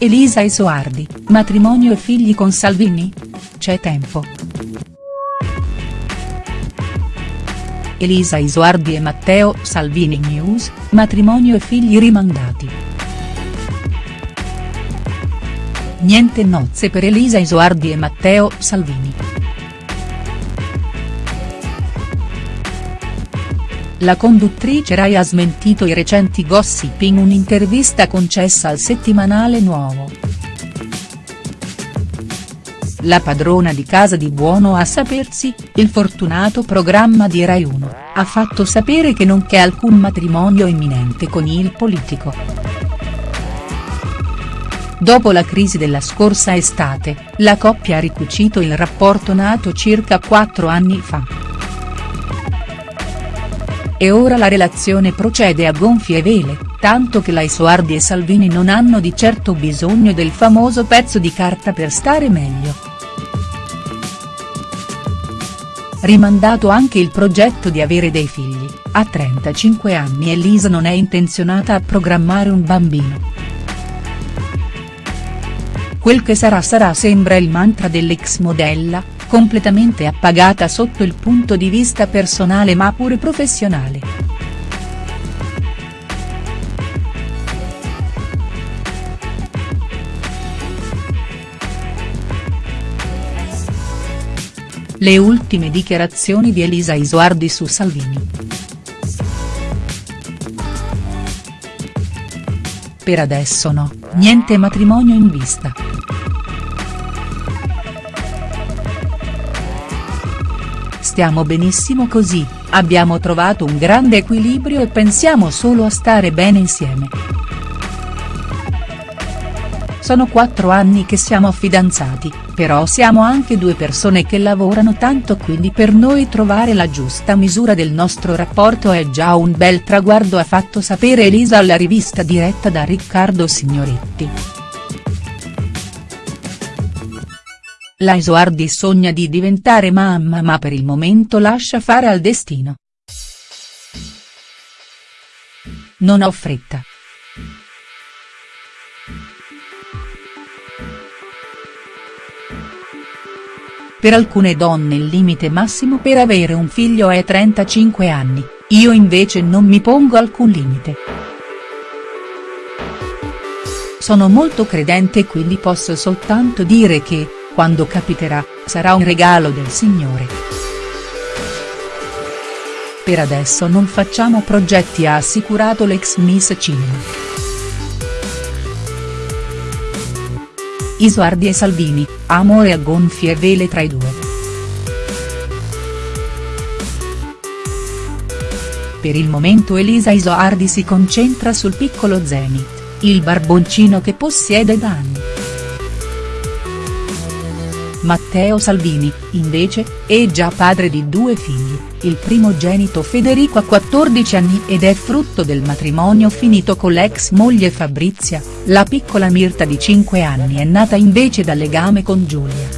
Elisa Isoardi, matrimonio e figli con Salvini? C'è tempo. Elisa Isoardi e Matteo Salvini News, matrimonio e figli rimandati. Niente nozze per Elisa Isoardi e Matteo Salvini. La conduttrice Rai ha smentito i recenti gossip in un'intervista concessa al settimanale Nuovo. La padrona di casa di Buono a sapersi, il fortunato programma di Rai 1, ha fatto sapere che non c'è alcun matrimonio imminente con il politico. Dopo la crisi della scorsa estate, la coppia ha ricucito il rapporto nato circa quattro anni fa. E ora la relazione procede a gonfie vele, tanto che Laisoardi e Salvini non hanno di certo bisogno del famoso pezzo di carta per stare meglio. Rimandato anche il progetto di avere dei figli, a 35 anni Elisa non è intenzionata a programmare un bambino. Quel che sarà sarà sembra il mantra dell'ex modella, completamente appagata sotto il punto di vista personale ma pure professionale. Le ultime dichiarazioni di Elisa Isoardi su Salvini. Per adesso no, niente matrimonio in vista. Stiamo benissimo così, abbiamo trovato un grande equilibrio e pensiamo solo a stare bene insieme. Sono quattro anni che siamo fidanzati, però siamo anche due persone che lavorano tanto quindi per noi trovare la giusta misura del nostro rapporto è già un bel traguardo ha fatto sapere Elisa alla rivista diretta da Riccardo Signoretti. La Isoardi sogna di diventare mamma ma per il momento lascia fare al destino. Non ho fretta. Per alcune donne il limite massimo per avere un figlio è 35 anni, io invece non mi pongo alcun limite. Sono molto credente quindi posso soltanto dire che, quando capiterà, sarà un regalo del Signore. Per adesso non facciamo progetti ha assicurato l'ex Miss Cinema. Isoardi e Salvini, amore a gonfie vele tra i due. Per il momento Elisa Isoardi si concentra sul piccolo Zenith, il barboncino che possiede da anni. Matteo Salvini, invece, è già padre di due figli, il primogenito Federico ha 14 anni ed è frutto del matrimonio finito con l'ex moglie Fabrizia, la piccola Mirta di 5 anni è nata invece dal legame con Giulia.